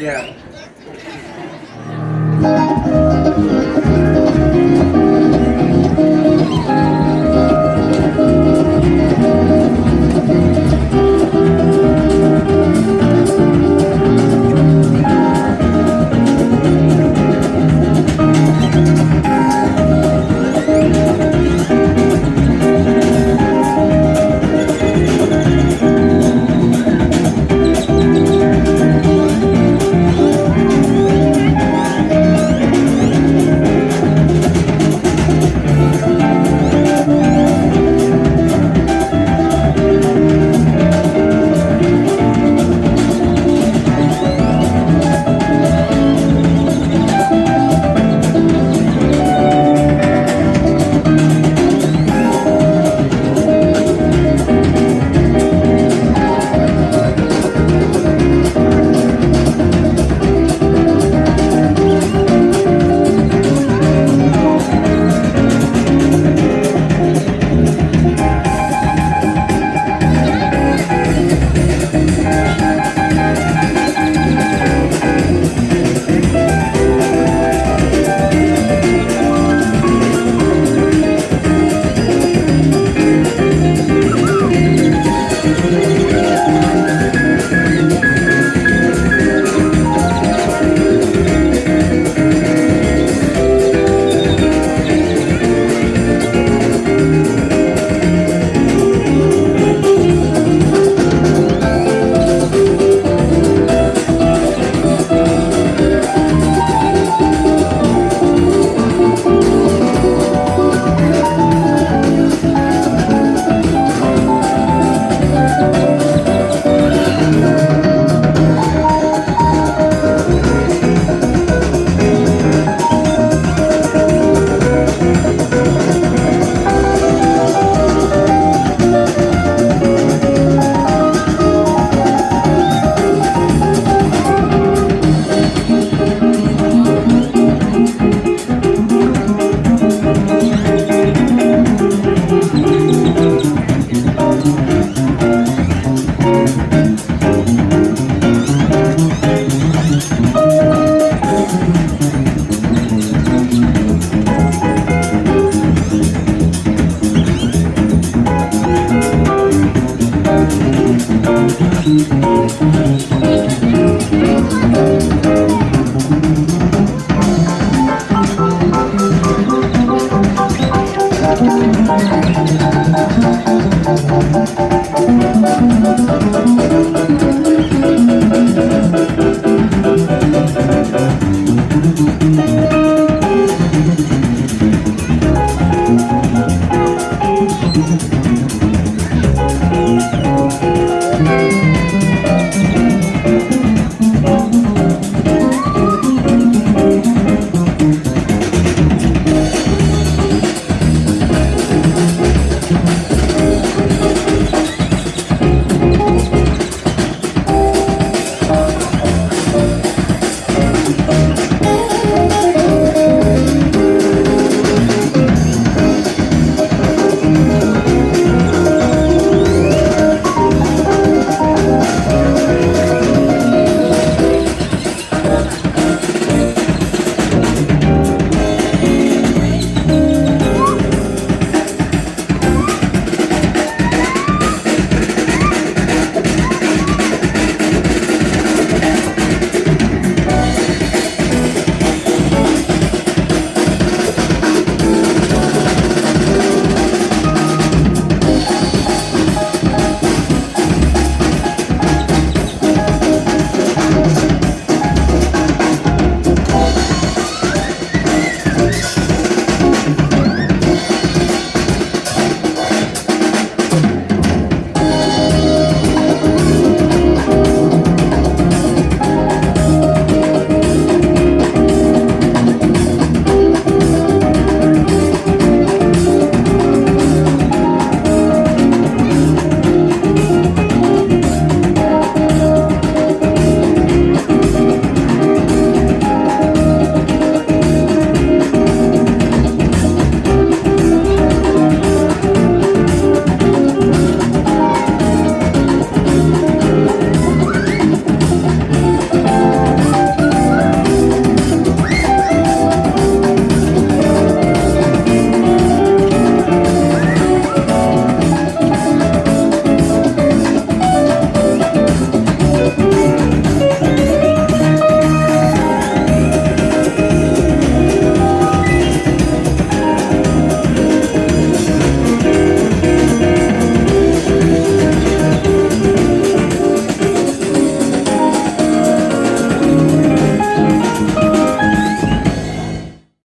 Yeah.